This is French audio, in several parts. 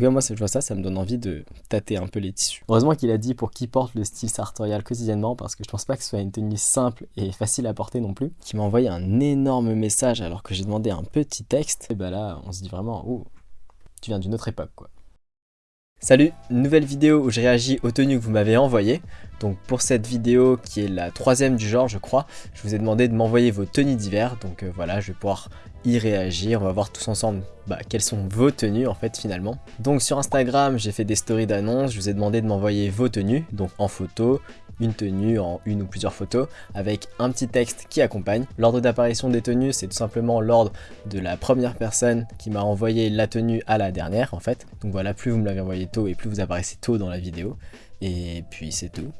tout cas, moi, je vois ça, ça me donne envie de tâter un peu les tissus. Heureusement qu'il a dit pour qui porte le style sartorial quotidiennement, parce que je pense pas que ce soit une tenue simple et facile à porter non plus. Qui m'a envoyé un énorme message alors que j'ai demandé un petit texte. Et bah là, on se dit vraiment, oh, tu viens d'une autre époque, quoi. Salut, nouvelle vidéo où je réagis aux tenues que vous m'avez envoyées. Donc pour cette vidéo qui est la troisième du genre je crois, je vous ai demandé de m'envoyer vos tenues d'hiver. Donc euh, voilà, je vais pouvoir y réagir, on va voir tous ensemble bah, quelles sont vos tenues en fait finalement. Donc sur Instagram j'ai fait des stories d'annonces, je vous ai demandé de m'envoyer vos tenues, donc en photo, une tenue en une ou plusieurs photos avec un petit texte qui accompagne. L'ordre d'apparition des tenues, c'est tout simplement l'ordre de la première personne qui m'a envoyé la tenue à la dernière en fait. Donc voilà, plus vous me l'avez envoyé tôt et plus vous apparaissez tôt dans la vidéo. Et puis c'est tout.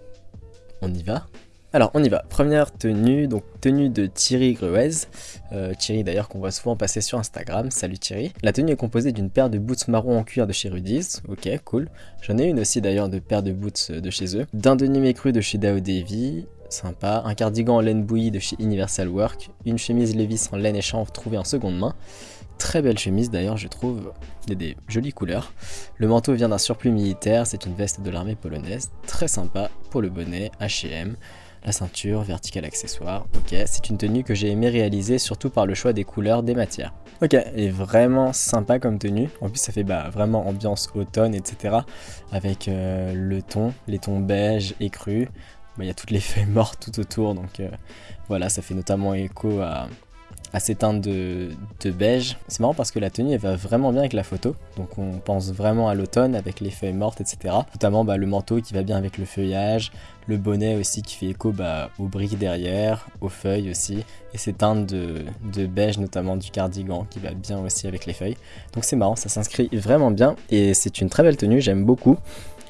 On y va? Alors on y va, première tenue, donc tenue de Thierry Gruez, euh, Thierry d'ailleurs qu'on voit souvent passer sur Instagram, salut Thierry. La tenue est composée d'une paire de boots marron en cuir de chez Rudy's, ok cool. J'en ai une aussi d'ailleurs de paire de boots de chez eux. D'un denim cru de chez Dao Davy, sympa. Un cardigan en laine bouillie de chez Universal Work, une chemise Levis en laine et chanvre trouvée en seconde main. Très belle chemise d'ailleurs je trouve, il y a des jolies couleurs. Le manteau vient d'un surplus militaire, c'est une veste de l'armée polonaise, très sympa pour le bonnet, H&M la ceinture, verticale accessoire, ok, c'est une tenue que j'ai aimé réaliser surtout par le choix des couleurs, des matières. Ok, elle est vraiment sympa comme tenue, en plus ça fait bah, vraiment ambiance automne, etc. Avec euh, le ton, les tons beige et cru, bah, il y a toutes les feuilles mortes tout autour, donc euh, voilà, ça fait notamment écho à, à ces teintes de, beige. C'est marrant parce que la tenue elle va vraiment bien avec la photo, donc on pense vraiment à l'automne avec les feuilles mortes etc. Notamment bah, le manteau qui va bien avec le feuillage, le bonnet aussi qui fait écho bah, aux briques derrière, aux feuilles aussi, et ces teintes de, de, beige notamment du cardigan qui va bien aussi avec les feuilles. Donc c'est marrant, ça s'inscrit vraiment bien et c'est une très belle tenue, j'aime beaucoup.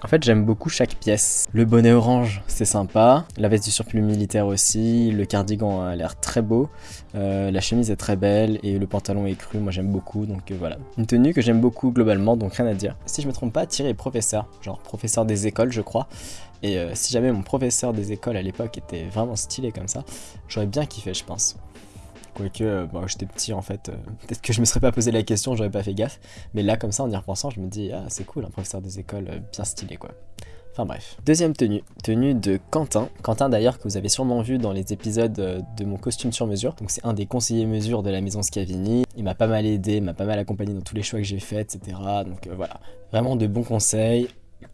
En fait, j'aime beaucoup chaque pièce. Le bonnet orange, c'est sympa. La veste du surplus militaire aussi. Le cardigan a l'air très beau. Euh, la chemise est très belle et le pantalon est cru. Moi, j'aime beaucoup. Donc euh, voilà. Une tenue que j'aime beaucoup globalement, donc rien à dire. Si je me trompe pas, Thierry est professeur. Genre professeur des écoles, je crois. Et euh, si jamais mon professeur des écoles à l'époque était vraiment stylé comme ça, j'aurais bien kiffé, je pense. Quoique, euh, bon, j'étais petit en fait, euh, peut-être que je me serais pas posé la question, j'aurais pas fait gaffe. Mais là, comme ça, en y repensant, je me dis, ah, c'est cool, un professeur des écoles euh, bien stylé quoi. Enfin bref. Deuxième tenue, tenue de Quentin. Quentin d'ailleurs que vous avez sûrement vu dans les épisodes de mon costume sur mesure. Donc c'est un des conseillers mesure de la maison Scavini. Il m'a pas mal aidé, m'a pas mal accompagné dans tous les choix que j'ai faits, etc. Donc voilà, vraiment de bons conseils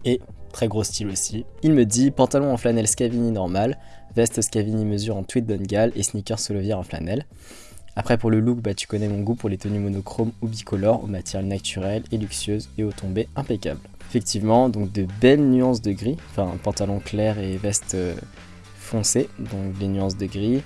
et très gros style aussi. Il me dit pantalon en flanelle Scavini normal, veste Scavini mesure en tweed Dungal et sneakers Solovière en flanelle. Après pour le look, bah, tu connais mon goût pour les tenues monochromes ou bicolores, aux matières naturelles et luxueuses et aux tombées impeccables. Effectivement, donc de belles nuances de gris, enfin pantalon clair et veste euh, foncée, donc les nuances de gris.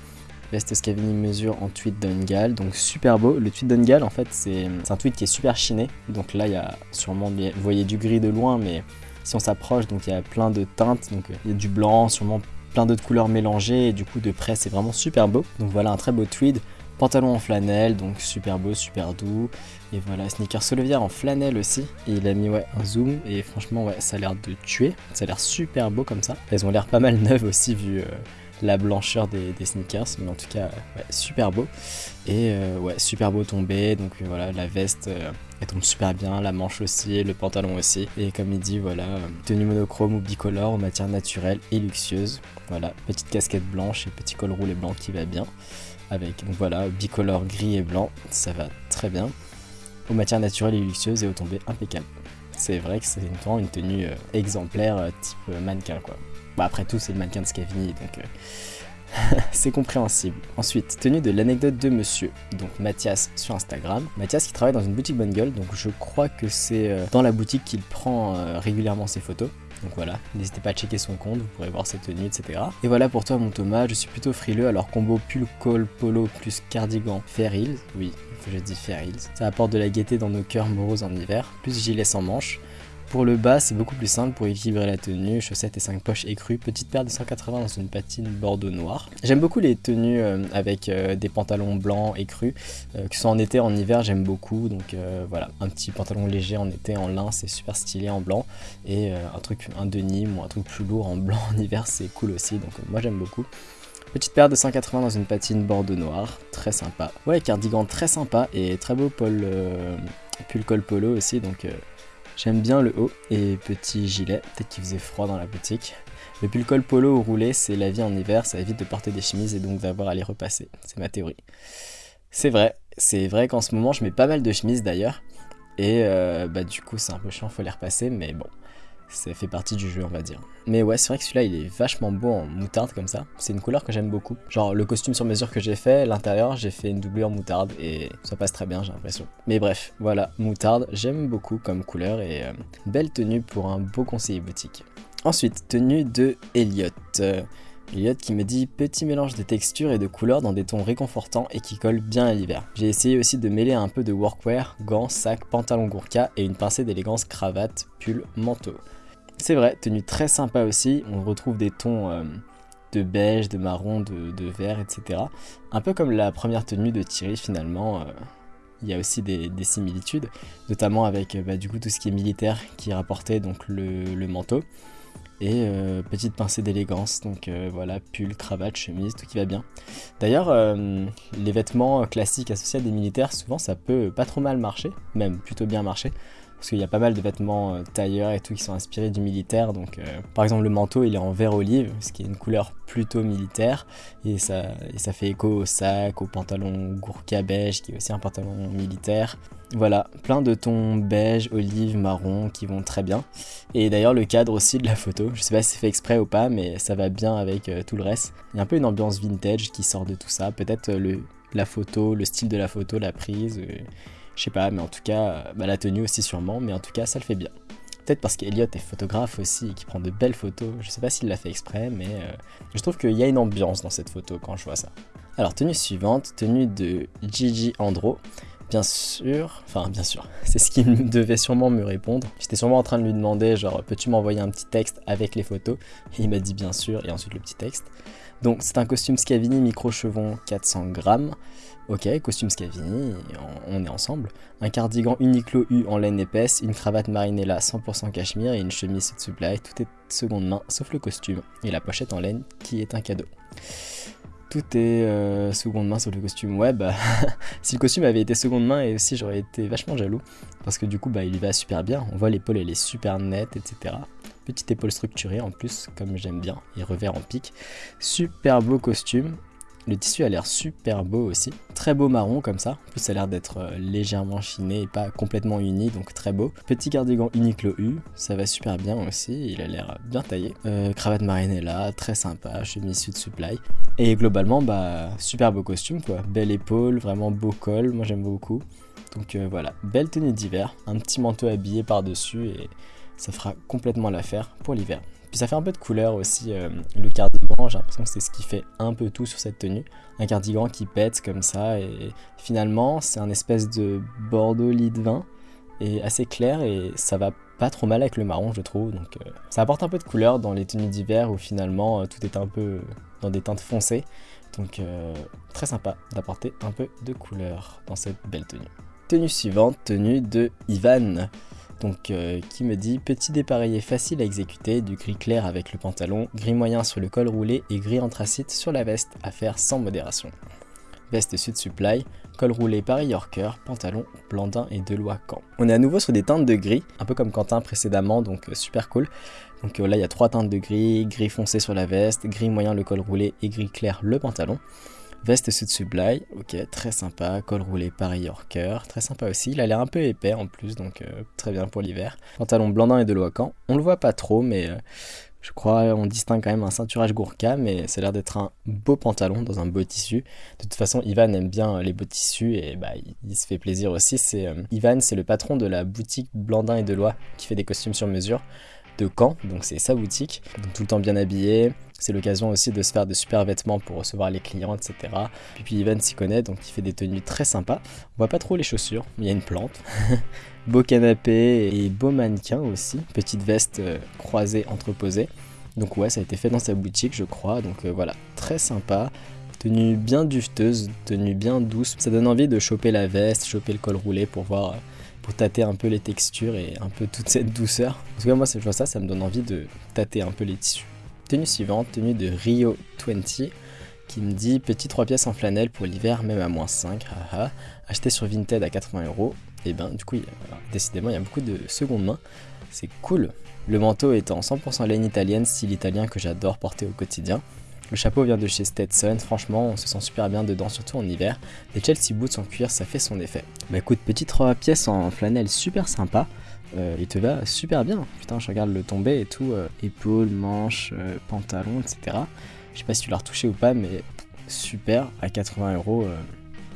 Veste Scavini mesure en tweed Dungal, donc super beau. Le tweed Dungal en fait c'est un tweed qui est super chiné, donc là il y a sûrement, vous voyez du gris de loin mais si on s'approche donc il y a plein de teintes, donc il y a du blanc, sûrement plein d'autres couleurs mélangées et du coup de près c'est vraiment super beau. Donc voilà un très beau tweed. Pantalon en flanelle, donc super beau, super doux. Et voilà, sneaker Solovière en flanelle aussi. Et il a mis ouais, un zoom et franchement ouais, ça a l'air de tuer. Ça a l'air super beau comme ça. Elles ont l'air pas mal neuves aussi vu euh, la blancheur des, sneakers. Mais en tout cas, ouais, super beau. Et euh, ouais, super beau tombé. Donc euh, voilà, la veste... elle tombe super bien, la manche aussi, le pantalon aussi. Et comme il dit, voilà, tenue monochrome ou bicolore, en matière naturelle et luxueuse. Voilà, petite casquette blanche et petit col roulé blanc qui va bien avec donc voilà bicolore gris et blanc ça va très bien aux matières naturelles et luxueuses et aux tombées impeccables c'est vrai que c'est une, tenue euh, exemplaire euh, type euh, mannequin quoi bah, après tout c'est le mannequin de Scavini donc c'est compréhensible. Ensuite, tenue de l'anecdote de monsieur, donc Mathias sur Instagram. Mathias qui travaille dans une boutique bonne gueule, donc je crois que c'est dans la boutique qu'il prend régulièrement ses photos. Donc voilà, n'hésitez pas à checker son compte, vous pourrez voir ses tenues, etc. Et voilà pour toi mon Thomas, je suis plutôt frileux, alors combo pull col polo plus cardigan Fair Hills, oui, je dis Fair Hills. Ça apporte de la gaieté dans nos cœurs moroses en hiver, plus gilet sans manches. Pour le bas, c'est beaucoup plus simple pour équilibrer la tenue, chaussettes et 5 poches écrues, petite paire de 180 dans une patine bordeaux noir. J'aime beaucoup les tenues euh, avec euh, des pantalons blancs écrus, euh, que ce soit en été, en hiver, j'aime beaucoup. Donc voilà, un petit pantalon léger en été en lin, c'est super stylé en blanc. Et un truc, un denim ou un truc plus lourd en blanc en hiver, c'est cool aussi. Donc moi j'aime beaucoup. Petite paire de 180 dans une patine bordeaux noir, très sympa. Ouais, cardigan très sympa et très beau pull col polo aussi, donc J'aime bien le haut et petit gilet, peut-être qu'il faisait froid dans la boutique. Le col polo ou roulé, c'est la vie en hiver, ça évite de porter des chemises et donc d'avoir à les repasser. C'est ma théorie. C'est vrai, c'est vrai qu'en ce moment je mets pas mal de chemises d'ailleurs. Et euh, bah du coup c'est un peu chiant, faut les repasser, mais bon, ça fait partie du jeu on va dire. Mais ouais c'est vrai que celui-là il est vachement beau en moutarde comme ça, c'est une couleur que j'aime beaucoup. Genre le costume sur mesure que j'ai fait, l'intérieur j'ai fait une doublure moutarde et ça passe très bien j'ai l'impression. Mais bref, voilà, moutarde j'aime beaucoup comme couleur et euh, belle tenue pour un beau conseiller boutique. Ensuite, tenue de Elliot. Elliot qui me dit petit mélange de textures et de couleurs dans des tons réconfortants et qui collent bien à l'hiver. J'ai essayé aussi de mêler un peu de workwear, gants, sacs, pantalon gourka et une pincée d'élégance cravate, pull, manteau. C'est vrai, tenue très sympa aussi, on retrouve des tons euh, de beige, de marron, de, vert, etc. Un peu comme la première tenue de Thierry finalement. Euh, il y a aussi des, similitudes, notamment avec bah, du coup tout ce qui est militaire qui rapportait donc le manteau et euh, petite pincée d'élégance, donc voilà, pull, cravate, chemise, tout qui va bien. D'ailleurs, les vêtements classiques associés à des militaires, souvent ça peut pas trop mal marcher, même plutôt bien marcher, parce qu'il y a pas mal de vêtements tailleurs et tout qui sont inspirés du militaire, donc par exemple le manteau il est en vert olive, ce qui est une couleur plutôt militaire, et ça, ça fait écho au sac, au pantalon gourka beige, qui est aussi un pantalon militaire, voilà, plein de tons beige, olive, marron qui vont très bien. Et d'ailleurs le cadre aussi de la photo, je sais pas si c'est fait exprès ou pas, mais ça va bien avec euh, tout le reste. Il y a un peu une ambiance vintage qui sort de tout ça, peut-être euh, le la photo, le style de la photo, la prise, euh, je sais pas, mais en tout cas, bah, la tenue aussi sûrement, mais en tout cas ça le fait bien. Peut-être parce qu'Eliot est photographe aussi et qui prend de belles photos, je sais pas s'il l'a fait exprès, mais je trouve qu'il y a une ambiance dans cette photo quand je vois ça. Alors tenue suivante, tenue de Gigi Andro. Bien sûr, enfin bien sûr, c'est ce qu'il devait sûrement me répondre. J'étais sûrement en train de lui demander genre peux-tu m'envoyer un petit texte avec les photos? Il m'a dit bien sûr et ensuite le petit texte. Donc c'est un costume Scavini micro-chevron 400 grammes. Ok, costume Scavini, on est ensemble. Un cardigan Uniqlo U en laine épaisse, une cravate Marinella 100% cachemire et une chemise Supply. Tout est seconde main sauf le costume et la pochette en laine qui est un cadeau. Tout est euh, seconde main sur le costume. Ouais, bah, si le costume avait été seconde main, et aussi j'aurais été vachement jaloux. Parce que du coup, bah, il va super bien. On voit l'épaule, elle est super nette, etc. Petite épaule structurée en plus, comme j'aime bien. Et revers en pique. Super beau costume. Le tissu a l'air super beau aussi. Très beau marron comme ça. En plus, ça a l'air d'être euh, légèrement chiné et pas complètement uni, donc très beau. Petit cardigan Uniqlo U, ça va super bien aussi. Il a l'air bien taillé. Euh, cravate marinella, très sympa. Chemise Sud Supply. Et globalement, bah, super beau costume quoi. Belle épaule, vraiment beau col. Moi, j'aime beaucoup. Donc euh, voilà, belle tenue d'hiver. Un petit manteau habillé par-dessus et ça fera complètement l'affaire pour l'hiver. Puis ça fait un peu de couleur aussi, euh, le cardigan, j'ai l'impression que c'est ce qui fait un peu tout sur cette tenue. Un cardigan qui pète comme ça, et finalement c'est un espèce de bordeaux lit de vin, et assez clair, et ça va pas trop mal avec le marron je trouve. Donc euh, ça apporte un peu de couleur dans les tenues d'hiver où finalement euh, tout est un peu dans des teintes foncées. Donc très sympa d'apporter un peu de couleur dans cette belle tenue. Tenue suivante, tenue de Ivan donc euh, qui me dit petit dépareillé facile à exécuter, du gris clair avec le pantalon, gris moyen sur le col roulé et gris anthracite sur la veste, à faire sans modération. Veste Sud Supply, col roulé Paris Yorker, pantalon Blandin et Delois Camp. On est à nouveau sur des teintes de gris, un peu comme Quentin précédemment, donc euh, super cool. Donc euh, là il y a trois teintes de gris, gris foncé sur la veste, gris moyen le col roulé et gris clair le pantalon. Veste sud Sublime, ok, très sympa. Col roulé Paris Yorker, très sympa aussi. Il a l'air un peu épais en plus, donc euh, très bien pour l'hiver. Pantalon blandin et de Loacan. On le voit pas trop, mais euh, je crois on distingue quand même un ceinturage Gourka, mais ça a l'air d'être un beau pantalon dans un beau tissu. De toute façon, Ivan aime bien euh, les beaux tissus et bah, il, se fait plaisir aussi. C'est Ivan, c'est le patron de la boutique Blandin et Delois qui fait des costumes sur mesure de Caen, donc c'est sa boutique. Donc tout le temps bien habillé, c'est l'occasion aussi de se faire de super vêtements pour recevoir les clients, etc. Puis, puis Ivan s'y connaît, donc il fait des tenues très sympas. On voit pas trop les chaussures, mais il y a une plante. beau canapé et beau mannequin aussi. Petite veste euh, croisée, entreposée. Donc ouais, ça a été fait dans sa boutique, je crois. Donc euh, voilà, très sympa. Tenue bien dufteuse, tenue bien douce. Ça donne envie de choper la veste, choper le col roulé pour voir, pour tâter un peu les textures et un peu toute cette douceur. En tout cas, moi, je vois ça, ça me donne envie de tâter un peu les tissus. Tenue suivante, tenue de Rio 20 qui me dit petit 3 pièces en flanelle pour l'hiver même à moins 5, haha, acheté sur Vinted à 80 euros. et ben du coup, décidément, il y a beaucoup de seconde main. C'est cool. Le manteau est en 100% laine italienne, style italien que j'adore porter au quotidien. Le chapeau vient de chez Stetson, franchement on se sent super bien dedans, surtout en hiver. Les Chelsea Boots en cuir, ça fait son effet. Bah écoute, petite 3 pièces en flanelle super sympa. Euh, il te va super bien. Putain, je regarde le tombé et tout. Euh, épaules, manches, euh, pantalon, etc. Je sais pas si tu l'as retouché ou pas, mais super. À 80 euros,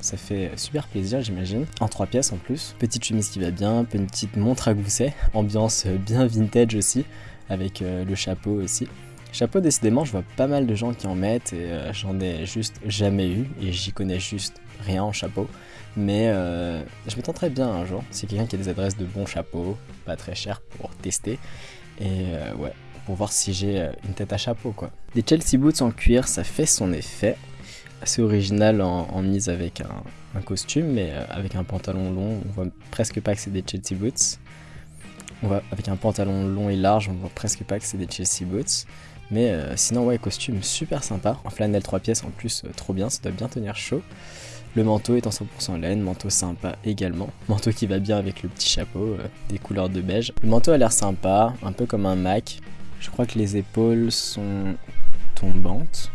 ça fait super plaisir, j'imagine. En 3 pièces en plus. Petite chemise qui va bien, petite montre à gousset. Ambiance bien vintage aussi, avec le chapeau aussi. Chapeau, décidément, je vois pas mal de gens qui en mettent et euh, j'en ai juste jamais eu et j'y connais juste rien en chapeau. Mais euh, je me tenterai bien un jour. Si quelqu'un qui a des adresses de bons chapeaux, pas très cher pour tester. Et euh, ouais, pour voir si j'ai une tête à chapeau quoi. Des Chelsea Boots en cuir, ça fait son effet. Assez original en, mise avec un, costume, mais avec un pantalon long, on voit presque pas que c'est des Chelsea Boots. On voit, avec un pantalon long et large, on voit presque pas que c'est des Chelsea Boots. Mais euh, sinon, ouais, costume super sympa. En flanelle 3 pièces en plus, euh, trop bien, ça doit bien tenir chaud. Le manteau est en 100% laine, manteau sympa également. Manteau qui va bien avec le petit chapeau, euh, des couleurs de beige. Le manteau a l'air sympa, un peu comme un Mac. Je crois que les épaules sont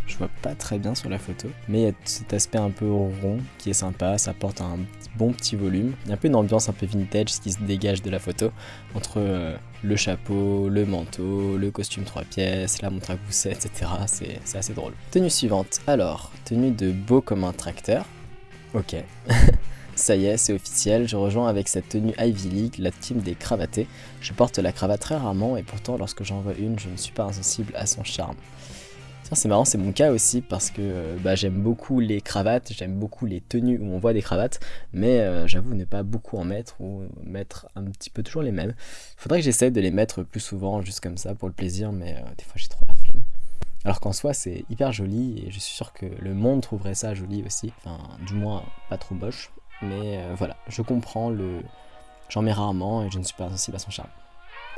Je vois pas très bien sur la photo. Mais il y a cet aspect un peu rond qui est sympa. Ça porte un bon petit volume. Il y a un peu une ambiance un peu vintage qui se dégage de la photo. Entre euh, le chapeau, le manteau, le costume 3 pièces, la montre à gousset, etc. C'est assez drôle. Tenue suivante. Alors, tenue de beau comme un tracteur. Ok. Ça y est, c'est officiel, je rejoins avec cette tenue Ivy League, la team des cravatés. Je porte la cravate très rarement et pourtant lorsque j'en vois une, je ne suis pas insensible à son charme. C'est marrant, c'est mon cas aussi parce que euh, bah, j'aime beaucoup les cravates, j'aime beaucoup les tenues où on voit des cravates, mais euh, j'avoue ne pas beaucoup en mettre ou mettre un petit peu toujours les mêmes. Faudrait que j'essaie de les mettre plus souvent, juste comme ça pour le plaisir, mais euh, des fois j'ai trop la flemme. Alors qu'en soi c'est hyper joli et je suis sûr que le monde trouverait ça joli aussi, enfin du moins pas trop moche, mais voilà, je comprends le... J'en mets rarement et je ne suis pas sensible à son charme.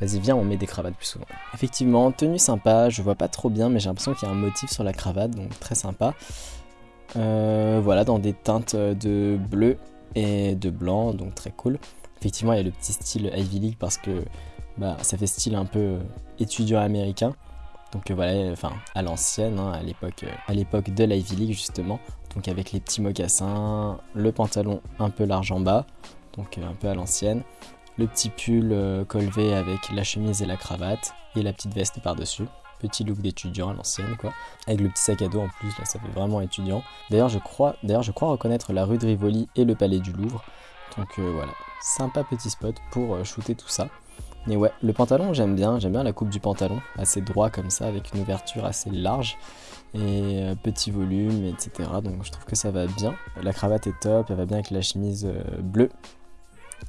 Vas-y, viens, on met des cravates plus souvent. Effectivement, tenue sympa, je vois pas trop bien, mais j'ai l'impression qu'il y a un motif sur la cravate, donc très sympa. Euh, voilà, dans des teintes de bleu et de blanc, donc très cool. Effectivement, il y a le petit style Ivy League parce que bah, ça fait style un peu étudiant américain. Donc euh, voilà, enfin à l'ancienne, hein, à l'époque euh, à l'époque de l'Ivy League justement. Donc avec les petits mocassins, le pantalon un peu large en bas, donc un peu à l'ancienne le petit pull euh, colvé avec la chemise et la cravate et la petite veste par-dessus. Petit look d'étudiant à l'ancienne quoi. Avec le petit sac à dos en plus, là ça fait vraiment étudiant. D'ailleurs je crois, reconnaître la rue de Rivoli et le palais du Louvre. Donc euh, voilà, sympa petit spot pour euh, shooter tout ça. Et ouais, le pantalon j'aime bien, j'aime bien la coupe du pantalon, assez droit comme ça, avec une ouverture assez large et petit volume, etc. Donc je trouve que ça va bien. La cravate est top, elle va bien avec la chemise bleue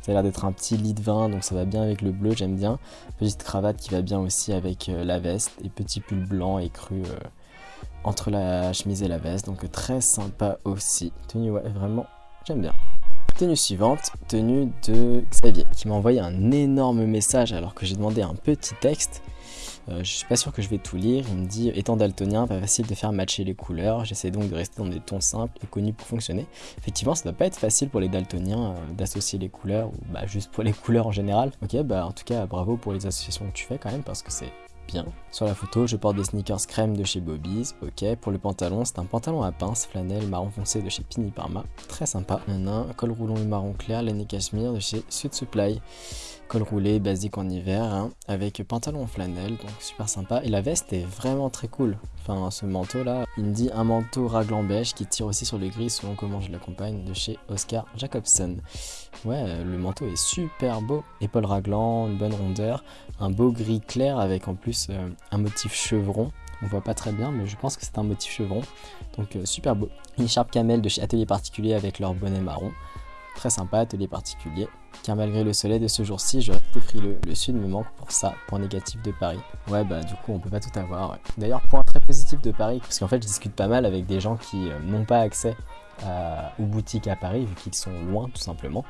ça a l'air d'être un petit lit de vin, donc ça va bien avec le bleu, j'aime bien. Petite cravate qui va bien aussi avec euh, la veste et petit pull blanc écru euh, entre la chemise et la veste, donc très sympa aussi. Tenue, ouais, vraiment, j'aime bien. Tenue suivante, tenue de Xavier, qui m'a envoyé un énorme message alors que j'ai demandé un petit texte. Euh, je suis pas sûr que je vais tout lire. Il me dit étant daltonien, pas facile de faire matcher les couleurs. J'essaie donc de rester dans des tons simples et connus pour fonctionner. Effectivement, ça doit pas être facile pour les daltoniens euh, d'associer les couleurs ou bah, juste pour les couleurs en général. Ok, bah en tout cas, bravo pour les associations que tu fais quand même parce que c'est bien. Sur la photo, je porte des sneakers crème de chez Bobby's. Ok, pour le pantalon, c'est un pantalon à pince flanelle marron foncé de chez Pini Parma. Très sympa. Un col roulant et marron clair, laine et cachemire de chez Sud Supply col roulé basique en hiver hein, avec pantalon flanelle donc super sympa. Et la veste est vraiment très cool. Enfin ce manteau là il me dit un manteau raglan beige qui tire aussi sur le gris selon comment je l'accompagne de chez Oscar Jacobson ouais le manteau est super beau. Épaule raglan une bonne rondeur un beau gris clair avec en plus euh, un motif chevron. On voit pas très bien mais je pense que c'est un motif chevron. Donc euh, super beau. Une écharpe camel de chez Atelier Particulier avec leur bonnet marron très sympa atelier particulier car malgré le soleil de ce jour-ci, je reste frileux. Le sud me manque pour ça, point négatif de Paris. Ouais, bah du coup, on peut pas tout avoir. D'ailleurs, point très positif de Paris, parce qu'en fait, je discute pas mal avec des gens qui euh, n'ont pas accès aux boutiques à Paris, vu qu'ils sont loin, tout simplement.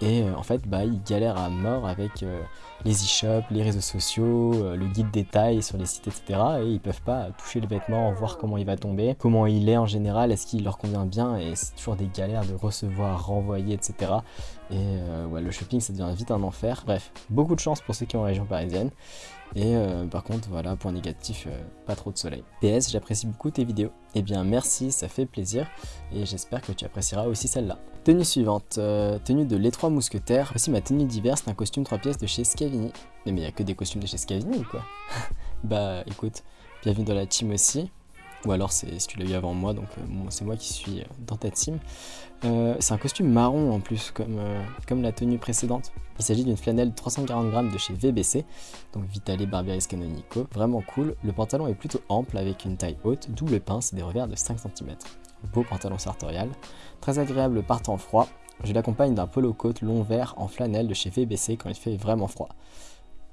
Et euh, en fait, bah, ils galèrent à mort avec euh, les e-shops, les réseaux sociaux, le guide détail sur les sites, etc. Et ils peuvent pas toucher le vêtement, voir comment il va tomber, comment il est en général, est-ce qu'il leur convient bien, et c'est toujours des galères de recevoir, renvoyer, etc. Et euh, ouais, le shopping, ça devient vite un enfer. Bref, beaucoup de chance pour ceux qui ont en région parisienne. Et euh, par contre, voilà, point négatif, euh, pas trop de soleil. PS, j'apprécie beaucoup tes vidéos. Eh bien, merci, ça fait plaisir. Et j'espère que tu apprécieras aussi celle-là. Tenue suivante, tenue de l'étroit mousquetaire. Voici ma tenue d'hiver, c'est un costume 3 pièces de chez Scavini. Mais il n'y a que des costumes de chez Scavini ou quoi? Bah écoute, bienvenue dans la team aussi. Ou alors c'est si tu l'as eu avant moi, donc c'est moi qui suis dans ta team. Euh, c'est un costume marron en plus, comme, euh, la tenue précédente. Il s'agit d'une flanelle 340 grammes de chez VBC, donc Vitale Barberis Canonico. Vraiment cool. Le pantalon est plutôt ample avec une taille haute, double pince et des revers de 5 cm. Beau pantalon sartorial. Très agréable par temps froid. Je l'accompagne d'un polo coat long vert en flanelle de chez VBC quand il fait vraiment froid.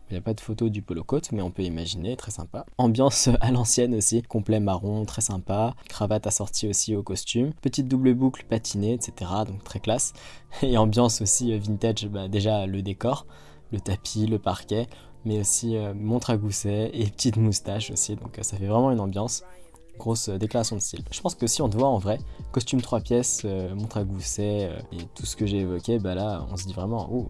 Il n'y a pas de photo du polo coat, mais on peut imaginer, très sympa. Ambiance à l'ancienne aussi, complet marron, très sympa. Cravate assortie aussi au costume. Petite double boucle patinée, etc. Donc très classe. Et ambiance aussi euh, vintage, bah, déjà le décor, le tapis, le parquet, mais aussi euh, montre à gousset et petite moustache aussi. Donc euh, ça fait vraiment une ambiance grosse déclaration de style. Je pense que si on te voit en vrai, costume 3 pièces, montre à gousset et tout ce que j'ai évoqué, bah là on se dit vraiment, oh,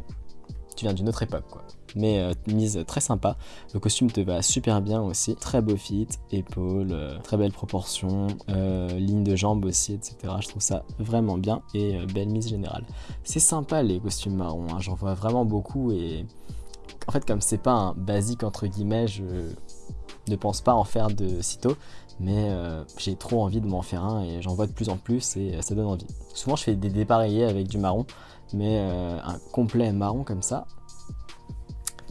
tu viens d'une autre époque quoi mais euh, mise très sympa. Le costume te va super bien aussi, très beau fit, épaules, euh, très belle proportion, euh, ligne de jambes aussi, etc. Je trouve ça vraiment bien et belle mise générale. C'est sympa les costumes marrons, hein. j'en vois vraiment beaucoup et en fait comme c'est pas un basique entre guillemets, je ne pense pas en faire de sitôt mais j'ai trop envie de m'en faire un et j'en vois de plus en plus et ça donne envie. Souvent je fais des dépareillés avec du marron, mais un complet marron comme ça,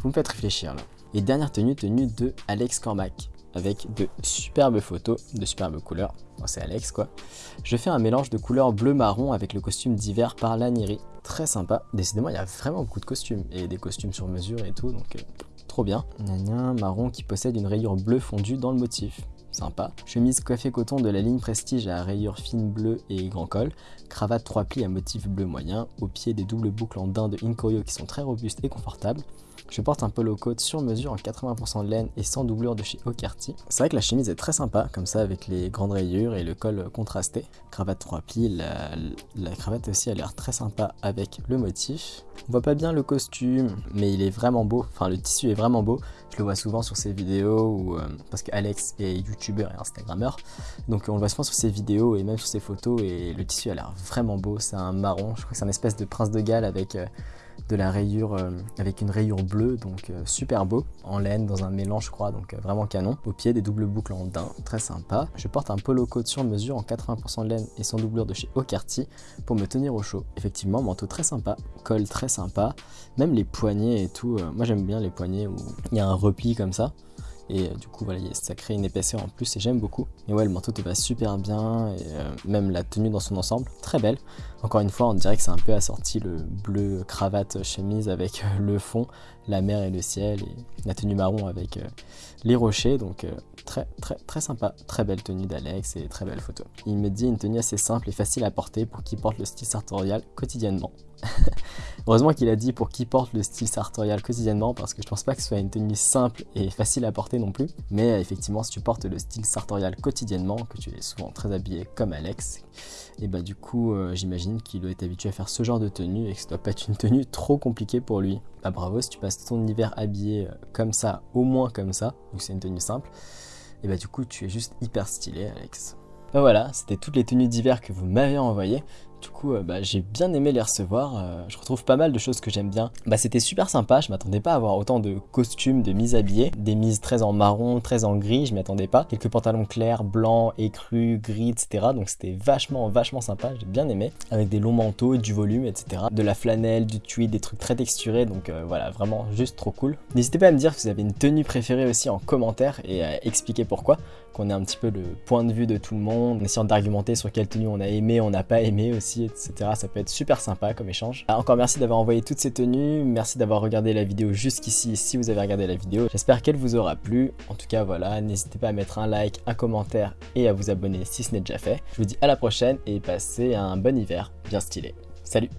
vous me faites réfléchir là. Et dernière tenue, tenue de Alex Cormac avec de superbes photos, de superbes couleurs. c'est Alex quoi. Je fais un mélange de couleurs bleu-marron avec le costume d'hiver par Laniri. Très sympa. Décidément, il y a vraiment beaucoup de costumes et des costumes sur mesure et tout, donc euh, trop bien. un marron qui possède une rayure bleue fondue dans le motif sympa. Chemise coiffée coton de la ligne Prestige à rayures fines bleues et grand col. Cravate 3 plis à motif bleu moyen. Au pied des doubles boucles en daim de Inkoyo qui sont très robustes et confortables. Je porte un polo coat sur mesure en 80% de laine et sans doublure de chez Ocarty. C'est vrai que la chemise est très sympa, comme ça avec les grandes rayures et le col contrasté. Cravate 3 plis, la, cravate aussi a l'air très sympa avec le motif. On voit pas bien le costume, mais il est vraiment beau, enfin le tissu est vraiment beau. Je le vois souvent sur ses vidéos, ou, euh, parce qu'Alex est youtubeur et instagrammeur, donc on le voit souvent sur ses vidéos et même sur ses photos, et le tissu a l'air vraiment beau, c'est un marron, je crois que c'est un espèce de prince de Galles avec... Euh, de la rayure euh, avec une rayure bleue, donc euh, super beau, en laine dans un mélange je crois, donc euh, vraiment canon. Au pied des doubles boucles en daim, très sympa. Je porte un polo coat sur mesure en 80% de laine et sans doublure de chez Ocarty pour me tenir au chaud. Effectivement, manteau très sympa, col très sympa, même les poignets et tout, moi j'aime bien les poignets où il y a un repli comme ça. Et euh, du coup, voilà, ça crée une épaisseur en plus et j'aime beaucoup. Et ouais, le manteau te va super bien et euh, même la tenue dans son ensemble, très belle. Encore une fois, on dirait que c'est un peu assorti le bleu cravate chemise avec euh, le fond, la mer et le ciel et la tenue marron avec les rochers. Donc très très très sympa, très belle tenue d'Alex et très belle photo. Il me dit une tenue assez simple et facile à porter pour qui porte le style sartorial quotidiennement. Heureusement qu'il a dit pour qui porte le style sartorial quotidiennement parce que je pense pas que ce soit une tenue simple et facile à porter non plus. Mais euh, effectivement, si tu portes le style sartorial quotidiennement, que tu es souvent très habillé comme Alex, et bah du coup, euh, j'imagine qu'il doit être habitué à faire ce genre de tenue et que ça doit pas être une tenue trop compliquée pour lui. Bah bravo, si tu passes ton hiver habillé euh, comme ça, au moins comme ça, donc c'est une tenue simple, et bah du coup, tu es juste hyper stylé, Alex. Bah voilà, c'était toutes les tenues d'hiver que vous m'avez envoyées. Du coup, euh, bah, j'ai bien aimé les recevoir. Euh, je retrouve pas mal de choses que j'aime bien. Bah, c'était super sympa. Je m'attendais pas à avoir autant de costumes, de mises habillées. Des mises très en marron, très en gris. Je m'y attendais pas. Quelques pantalons clairs, blancs, écrus, gris, etc. Donc c'était vachement, vachement sympa. J'ai bien aimé. Avec des longs manteaux du volume, etc. De la flanelle, du tweed, des trucs très texturés. Donc euh, voilà, vraiment juste trop cool. N'hésitez pas à me dire si vous avez une tenue préférée aussi en commentaire et à expliquer pourquoi. Qu'on ait un petit peu le point de vue de tout le monde. En essayant d'argumenter sur quelle tenue on a aimé, on n'a pas aimé aussi etc. Ça peut être super sympa comme échange. Ah, encore merci d'avoir envoyé toutes ces tenues, merci d'avoir regardé la vidéo jusqu'ici si vous avez regardé la vidéo. J'espère qu'elle vous aura plu. En tout cas, voilà, n'hésitez pas à mettre un like, un commentaire et à vous abonner si ce n'est déjà fait. Je vous dis à la prochaine et passez un bon hiver bien stylé. Salut